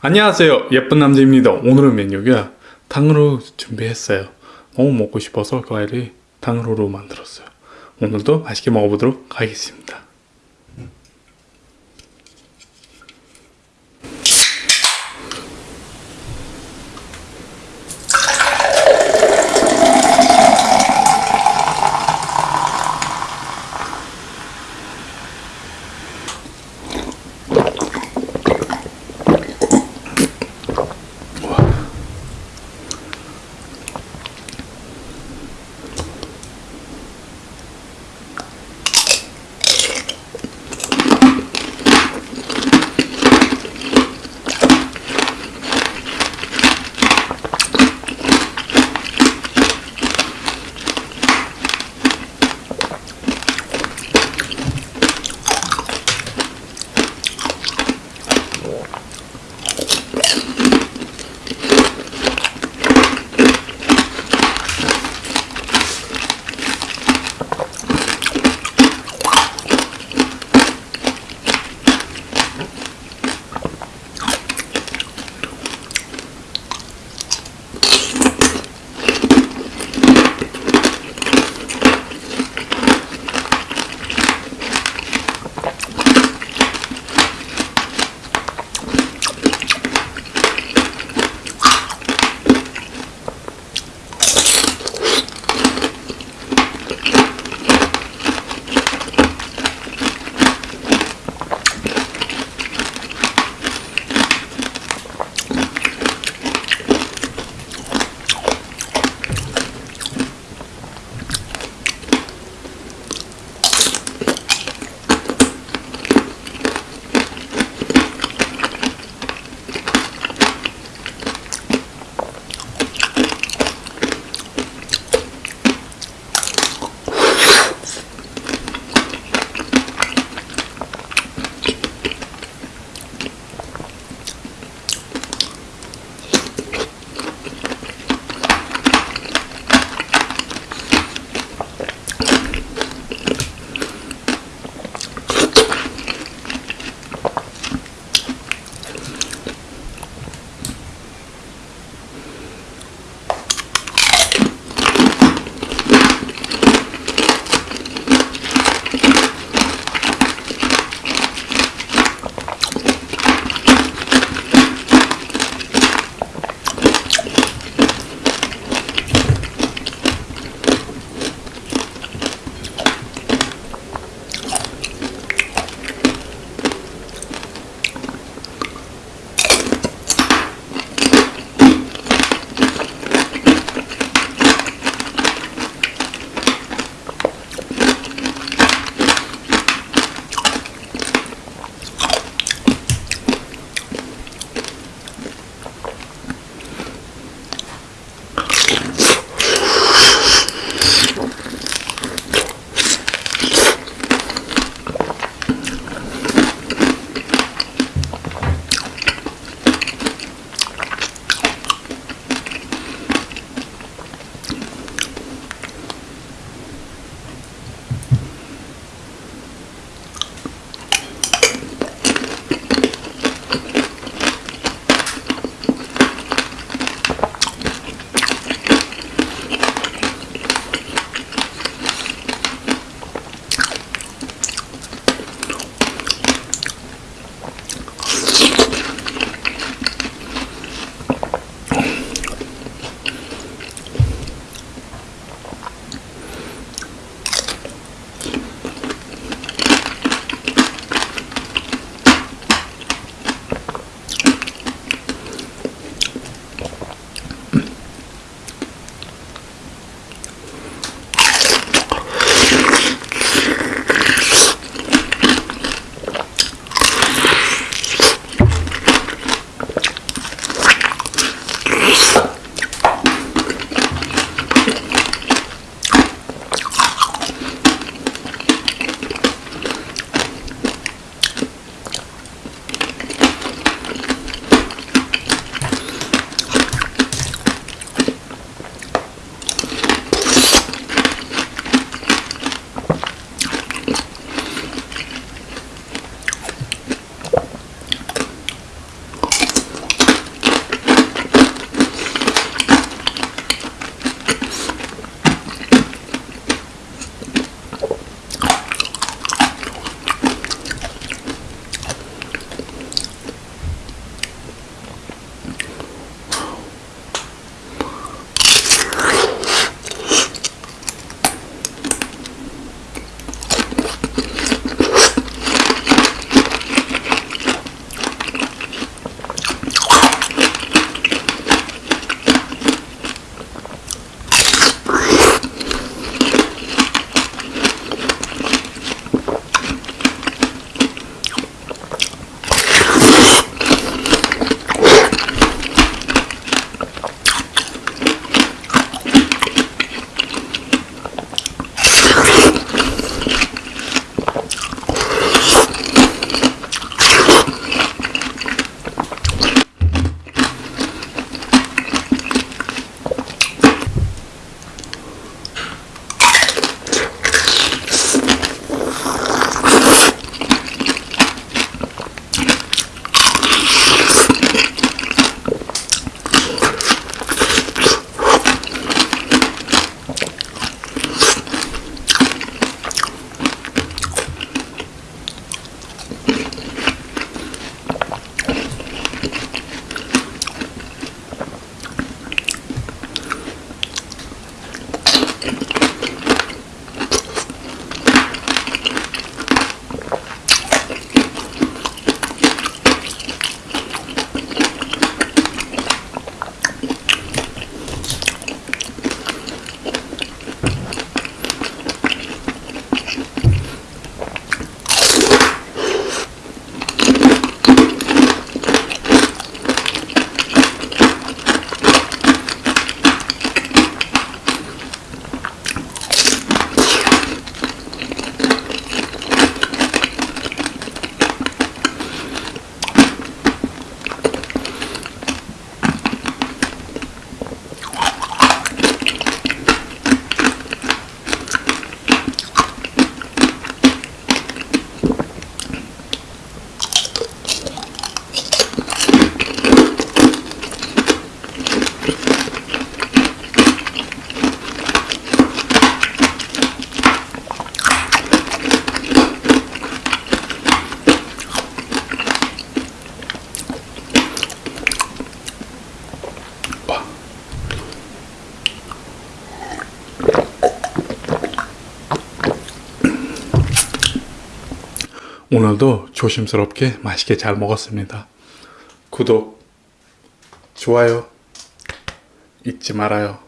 안녕하세요. 예쁜 남자입니다. 오늘은 메뉴가 탕후루 준비했어요. 너무 먹고 싶어서 과일이 탕후루로 만들었어요. 오늘도 맛있게 먹어보도록 하겠습니다 오늘도 조심스럽게 맛있게 잘 먹었습니다. 구독, 좋아요 잊지 말아요.